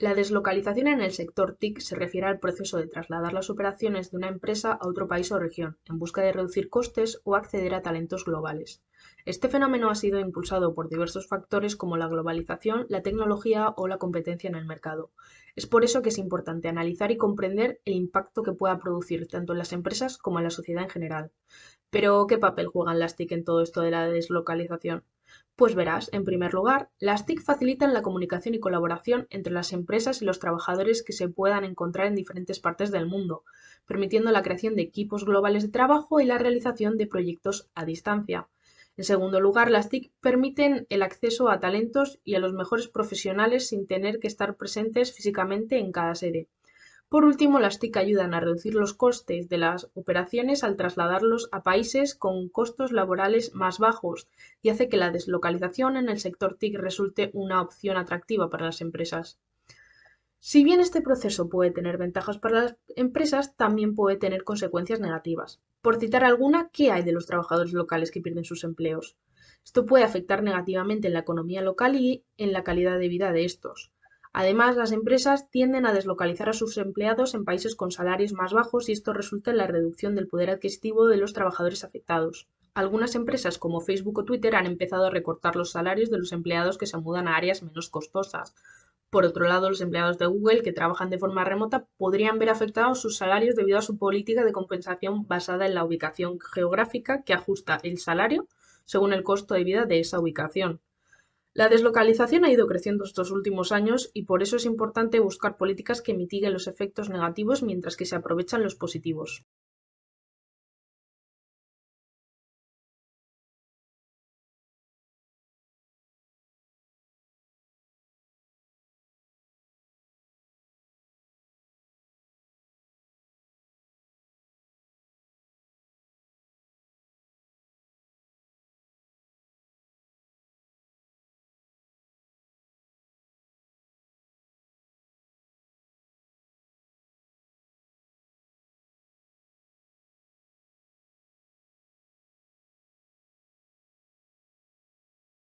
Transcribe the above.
La deslocalización en el sector TIC se refiere al proceso de trasladar las operaciones de una empresa a otro país o región, en busca de reducir costes o acceder a talentos globales. Este fenómeno ha sido impulsado por diversos factores como la globalización, la tecnología o la competencia en el mercado. Es por eso que es importante analizar y comprender el impacto que pueda producir tanto en las empresas como en la sociedad en general. Pero, ¿qué papel juegan las TIC en todo esto de la deslocalización? Pues verás, en primer lugar, las TIC facilitan la comunicación y colaboración entre las empresas y los trabajadores que se puedan encontrar en diferentes partes del mundo, permitiendo la creación de equipos globales de trabajo y la realización de proyectos a distancia. En segundo lugar, las TIC permiten el acceso a talentos y a los mejores profesionales sin tener que estar presentes físicamente en cada sede. Por último, las TIC ayudan a reducir los costes de las operaciones al trasladarlos a países con costos laborales más bajos y hace que la deslocalización en el sector TIC resulte una opción atractiva para las empresas. Si bien este proceso puede tener ventajas para las empresas, también puede tener consecuencias negativas. Por citar alguna, ¿qué hay de los trabajadores locales que pierden sus empleos? Esto puede afectar negativamente en la economía local y en la calidad de vida de estos. Además, las empresas tienden a deslocalizar a sus empleados en países con salarios más bajos y esto resulta en la reducción del poder adquisitivo de los trabajadores afectados. Algunas empresas como Facebook o Twitter han empezado a recortar los salarios de los empleados que se mudan a áreas menos costosas. Por otro lado, los empleados de Google que trabajan de forma remota podrían ver afectados sus salarios debido a su política de compensación basada en la ubicación geográfica que ajusta el salario según el costo de vida de esa ubicación. La deslocalización ha ido creciendo estos últimos años y por eso es importante buscar políticas que mitiguen los efectos negativos mientras que se aprovechan los positivos.